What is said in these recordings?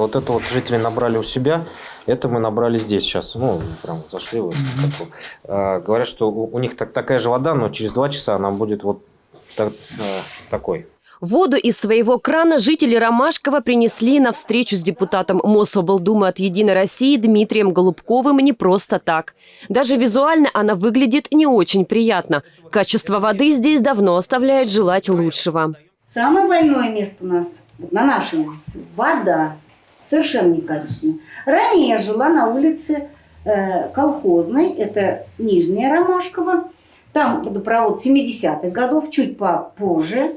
Вот это вот жители набрали у себя, это мы набрали здесь сейчас. Ну, прям зашли. Вот, бы. А, говорят, что у, у них так, такая же вода, но через два часа она будет вот так- а, такой. Воду из своего крана жители Ромашкова принесли на встречу с депутатом Мособлдумы от «Единой России» Дмитрием Голубковым не просто так. Даже визуально она выглядит не очень приятно. Качество воды здесь давно оставляет желать лучшего. Самое больное место у нас вот на нашей улице – вода. Совершенно некачественная. Ранее я жила на улице э, колхозной, это Нижняя Ромашково. Там водопровод 70-х годов, чуть попозже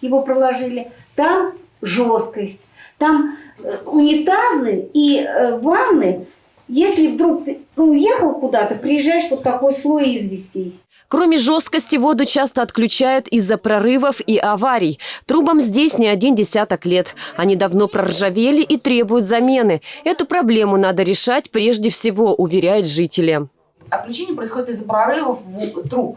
его проложили. Там жесткость, там э, унитазы и э, ванны. Если вдруг ты уехал куда-то, приезжаешь вот такой слой известей. Кроме жесткости, воду часто отключают из-за прорывов и аварий. Трубам здесь не один десяток лет. Они давно проржавели и требуют замены. Эту проблему надо решать прежде всего, уверяют жители. отключение происходит из-за прорывов в- труб.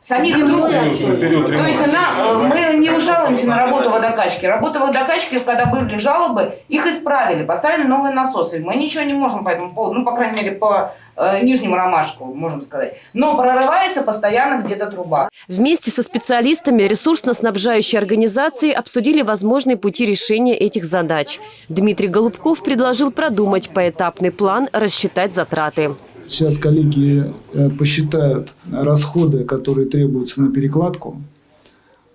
Самих труб. То есть она, э, мы не жалуемся на работу водокачки. Работа водокачки, когда были жалобы, их исправили, поставили новые насосы. Мы ничего не можем по этому поводу, ну, по крайней мере, по э, нижнему ромашку, можем сказать. Но прорывается постоянно где-то труба. Вместе со специалистами ресурсно-снабжающей организации обсудили возможные пути решения этих задач. Дмитрий Голубков предложил продумать поэтапный план, рассчитать затраты. Сейчас коллеги э, посчитают расходы, которые требуются на перекладку.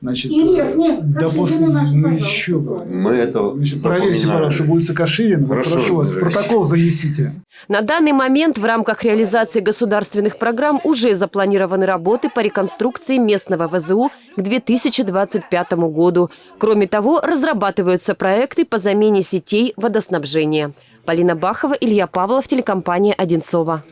Значит, И верхняя, да после, ну еще. Мы это Значит, проверьте, пожалуйста, улица Каширина. Хорошо, прошу вас, протокол занесите. На данный момент в рамках реализации государственных программ уже запланированы работы по реконструкции местного ВЗУ к 2025 году. Кроме того, разрабатываются проекты по замене сетей водоснабжения. Полина Бахова, Илья Павлов, телекомпания «Одинцова».